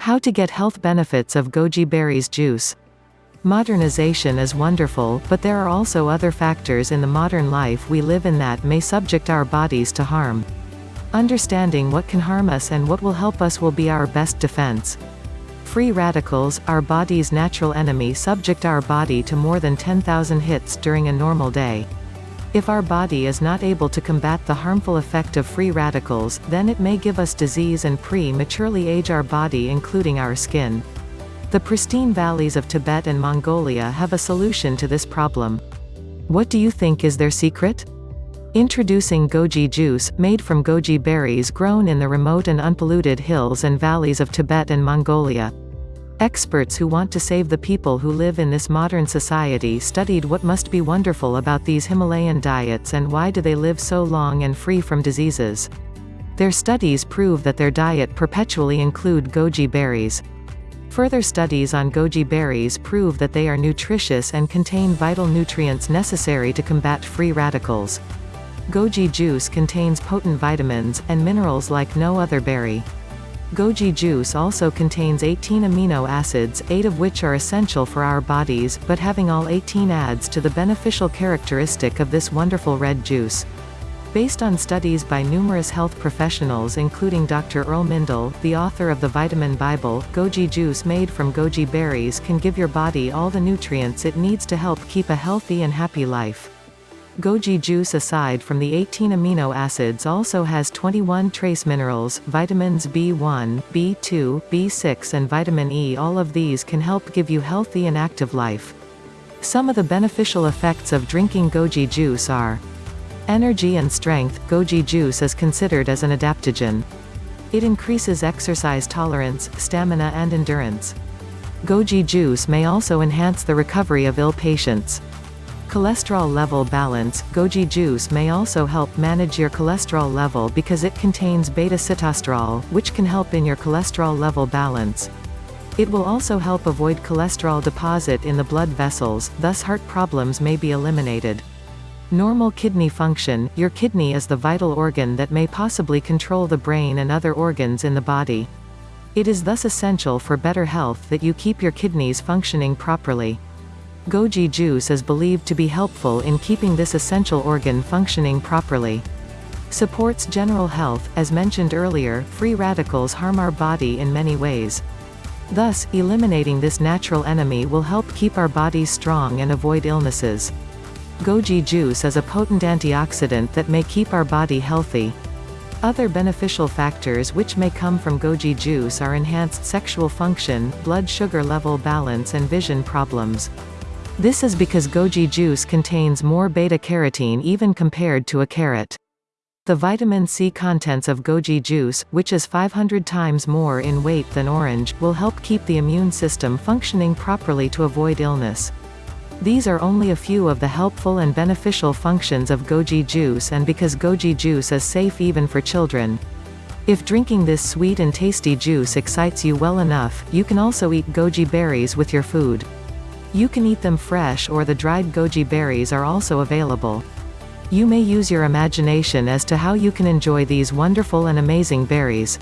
How to get health benefits of goji berries juice. Modernization is wonderful, but there are also other factors in the modern life we live in that may subject our bodies to harm. Understanding what can harm us and what will help us will be our best defense. Free radicals, our body's natural enemy subject our body to more than 10,000 hits during a normal day. If our body is not able to combat the harmful effect of free radicals, then it may give us disease and prematurely age our body including our skin. The pristine valleys of Tibet and Mongolia have a solution to this problem. What do you think is their secret? Introducing goji juice, made from goji berries grown in the remote and unpolluted hills and valleys of Tibet and Mongolia. Experts who want to save the people who live in this modern society studied what must be wonderful about these Himalayan diets and why do they live so long and free from diseases. Their studies prove that their diet perpetually include goji berries. Further studies on goji berries prove that they are nutritious and contain vital nutrients necessary to combat free radicals. Goji juice contains potent vitamins, and minerals like no other berry. Goji juice also contains 18 amino acids, 8 of which are essential for our bodies, but having all 18 adds to the beneficial characteristic of this wonderful red juice. Based on studies by numerous health professionals including Dr. Earl Mindell, the author of the Vitamin Bible, goji juice made from goji berries can give your body all the nutrients it needs to help keep a healthy and happy life. Goji juice aside from the 18 amino acids also has 21 trace minerals, vitamins B1, B2, B6 and vitamin E all of these can help give you healthy and active life. Some of the beneficial effects of drinking goji juice are Energy and strength, goji juice is considered as an adaptogen. It increases exercise tolerance, stamina and endurance. Goji juice may also enhance the recovery of ill patients. Cholesterol level balance, goji juice may also help manage your cholesterol level because it contains beta-sitosterol, which can help in your cholesterol level balance. It will also help avoid cholesterol deposit in the blood vessels, thus heart problems may be eliminated. Normal kidney function, your kidney is the vital organ that may possibly control the brain and other organs in the body. It is thus essential for better health that you keep your kidneys functioning properly. Goji juice is believed to be helpful in keeping this essential organ functioning properly. Supports general health, as mentioned earlier, free radicals harm our body in many ways. Thus, eliminating this natural enemy will help keep our bodies strong and avoid illnesses. Goji juice is a potent antioxidant that may keep our body healthy. Other beneficial factors which may come from goji juice are enhanced sexual function, blood sugar level balance and vision problems. This is because goji juice contains more beta-carotene even compared to a carrot. The vitamin C contents of goji juice, which is 500 times more in weight than orange, will help keep the immune system functioning properly to avoid illness. These are only a few of the helpful and beneficial functions of goji juice and because goji juice is safe even for children. If drinking this sweet and tasty juice excites you well enough, you can also eat goji berries with your food. You can eat them fresh or the dried goji berries are also available. You may use your imagination as to how you can enjoy these wonderful and amazing berries.